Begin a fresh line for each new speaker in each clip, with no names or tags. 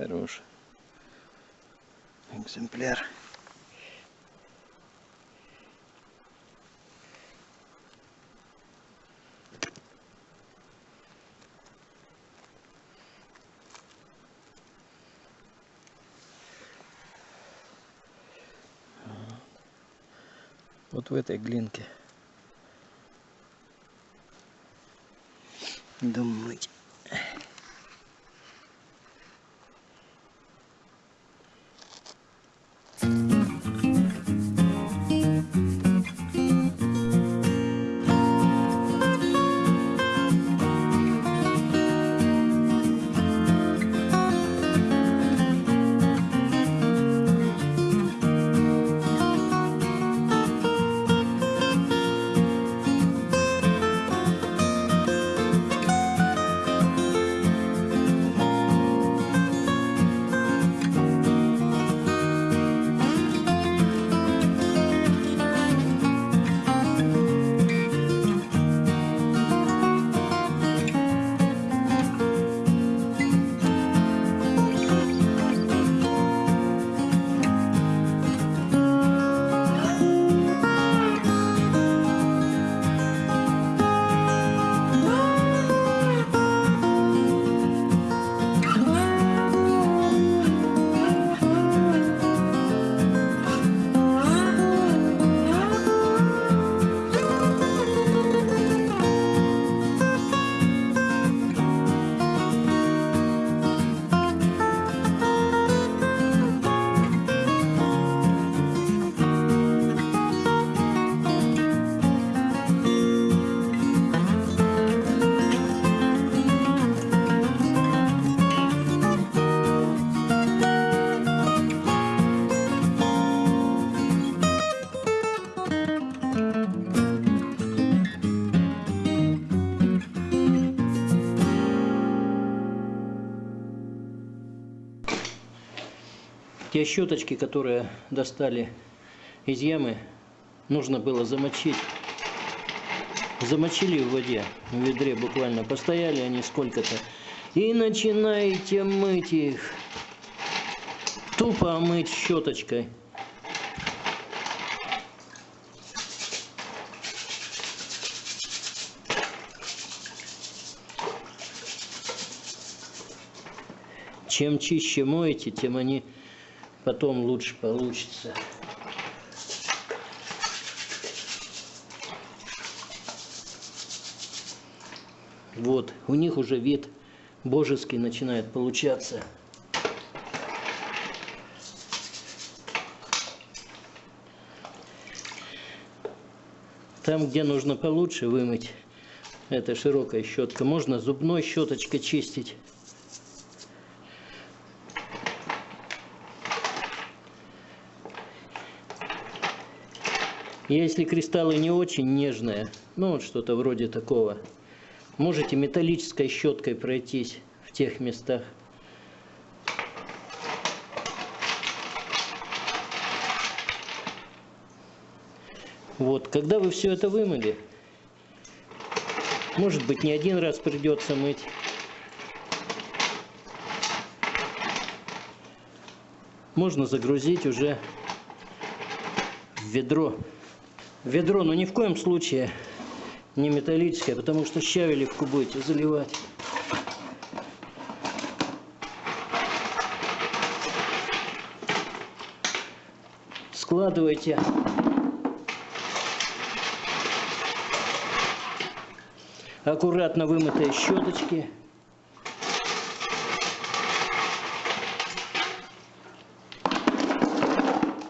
Хорош экземпляр. Вот в этой глинке. Думать. Те щеточки, которые достали из ямы, нужно было замочить. Замочили в воде, в ведре буквально. Постояли они сколько-то. И начинаете мыть их. Тупо мыть щеточкой. Чем чище моете, тем они потом лучше получится. Вот, у них уже вид божеский начинает получаться. Там, где нужно получше вымыть, это широкая щетка, можно зубной щеточкой чистить. Если кристаллы не очень нежные, ну вот что-то вроде такого, можете металлической щеткой пройтись в тех местах. Вот, когда вы все это вымыли, может быть, не один раз придется мыть. Можно загрузить уже в ведро. Ведро, но ни в коем случае не металлическое, потому что щавелевку будете заливать. Складывайте аккуратно вымытые щеточки.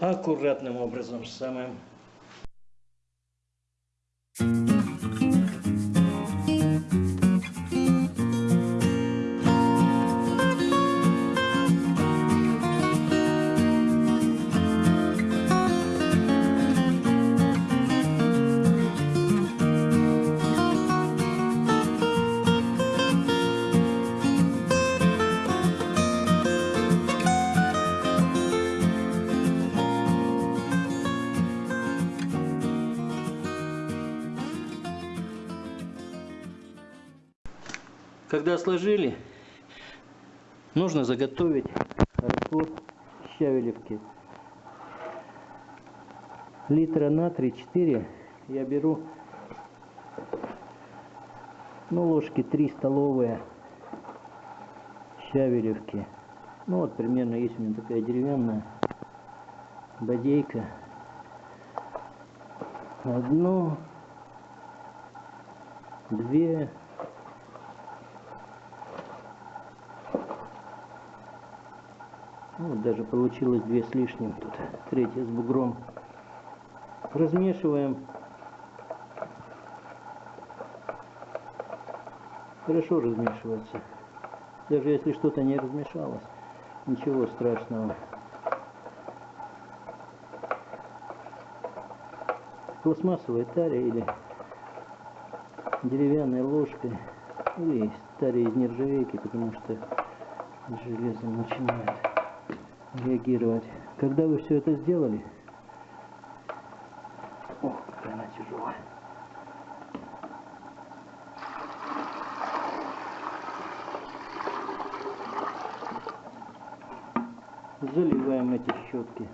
Аккуратным образом самым Когда сложили, нужно заготовить раствор щавелевки. Литра на 3-4 я беру, ну, ложки 3 столовые щавелевки. Ну, вот примерно есть у меня такая деревянная бодейка. Одну, две, вот даже получилось две с лишним, тут третья с бугром. Размешиваем. Хорошо размешивается. Даже если что-то не размешалось, ничего страшного. Пластмассовой таре или деревянной ложкой или таре из нержавейки, потому что железом начинает реагировать. Когда вы все это сделали, о, какая она тяжелая. Заливаем эти щетки.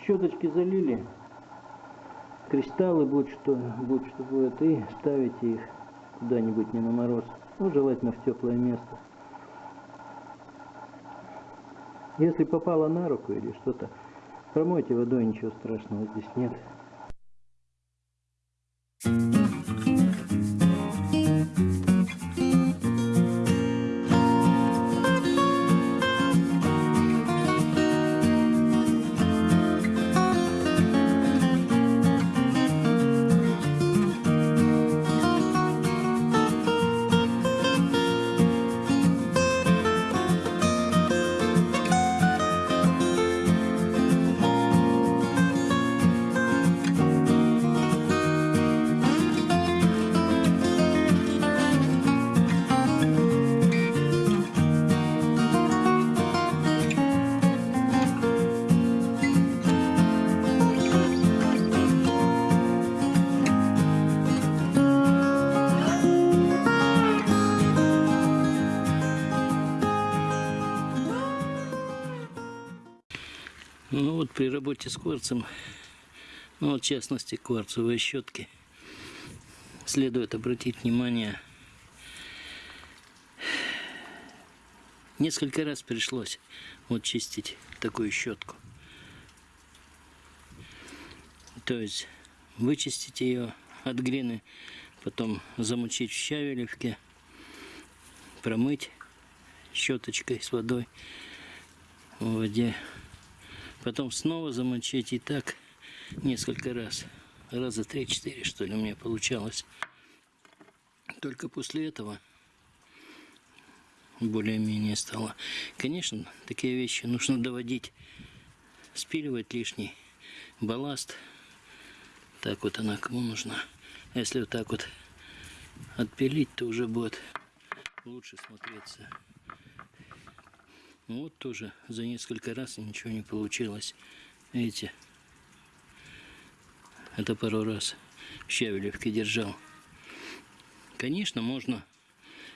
Щеточки залили, кристаллы, будь что, будь что будет, и ставите их куда-нибудь не на мороз. Ну, желательно в теплое место. Если попало на руку или что-то, промойте водой, ничего страшного здесь нет. Ну вот при работе с кварцем, ну в частности кварцевые щетки, следует обратить внимание, несколько раз пришлось вот чистить такую щетку. То есть вычистить ее от глины, потом замочить в щавелевке, промыть щеточкой с водой в воде Потом снова замочить и так несколько раз. Раза три-четыре, что ли, у меня получалось. Только после этого более-менее стало. Конечно, такие вещи нужно доводить, спиливать лишний балласт. Так вот она кому нужна. Если вот так вот отпилить, то уже будет лучше смотреться. Вот тоже за несколько раз ничего не получилось. Видите? Это пару раз щавелевки держал. Конечно, можно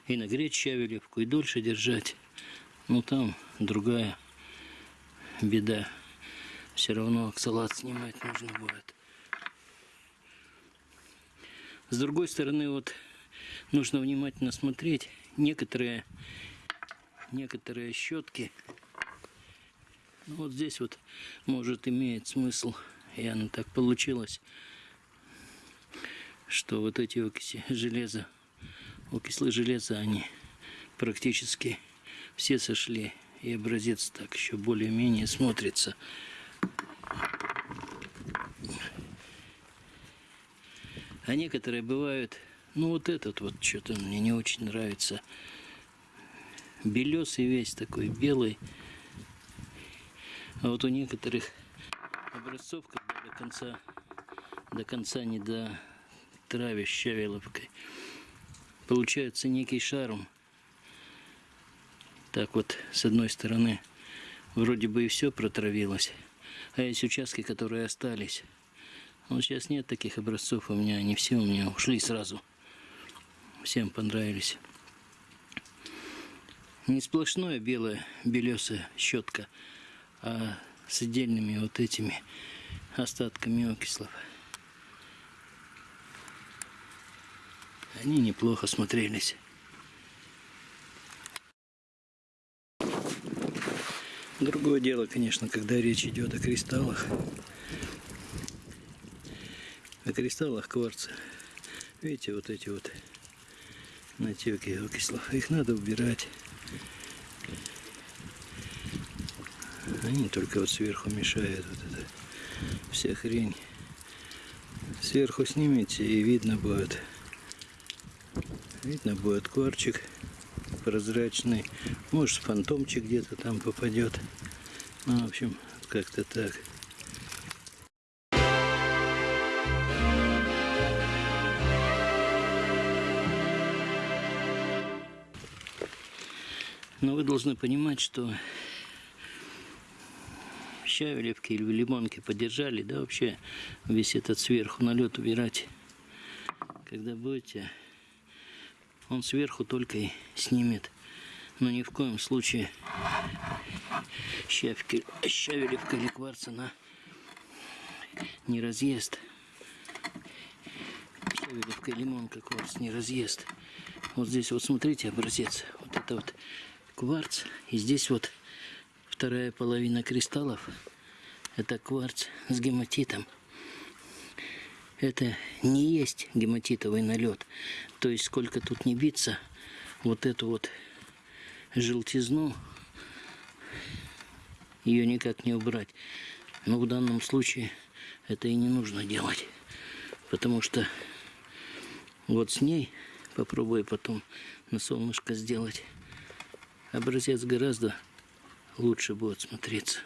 и нагреть щавелевку, и дольше держать. Но там другая беда. Все равно оксалат снимать нужно будет. С другой стороны, вот нужно внимательно смотреть. Некоторые некоторые щетки. Ну, вот здесь вот может имеет смысл, и оно так получилось, что вот эти окиси железа, окислы железа, они практически все сошли. И образец так еще более-менее смотрится. А некоторые бывают, ну вот этот вот что-то мне не очень нравится белесый весь такой, белый. А вот у некоторых образцов, когда до конца, до конца не до травишь щавеловкой, получается некий шарм. Так вот, с одной стороны, вроде бы и все протравилось, а есть участки, которые остались. Вот сейчас нет таких образцов у меня, они все у меня ушли сразу. Всем понравились. Не сплошное белое, белесая щетка, а с отдельными вот этими остатками окислов. Они неплохо смотрелись. Другое дело, конечно, когда речь идет о кристаллах. О кристаллах кварца. Видите, вот эти вот натеки окислов. Их надо убирать. Они только вот сверху мешают вот это вся хрень. Сверху снимете и видно будет. Видно будет кварчик прозрачный. Может фантомчик где-то там попадет. Ну, в общем, как-то так. Но вы должны понимать, что щавелевки или лимонки подержали, да вообще весь этот сверху налет убирать. Когда будете, он сверху только и снимет. Но ни в коем случае щавелевка или кварц она не разъест. Щавелевка и лимонка кварц не разъест. Вот здесь вот смотрите образец. Вот это вот кварц. И здесь вот вторая половина кристаллов. Это кварц с гематитом. Это не есть гематитовый налет. То есть сколько тут не биться, вот эту вот желтизну, ее никак не убрать. Но в данном случае это и не нужно делать. Потому что вот с ней попробую потом на солнышко сделать образец гораздо лучше будет смотреться.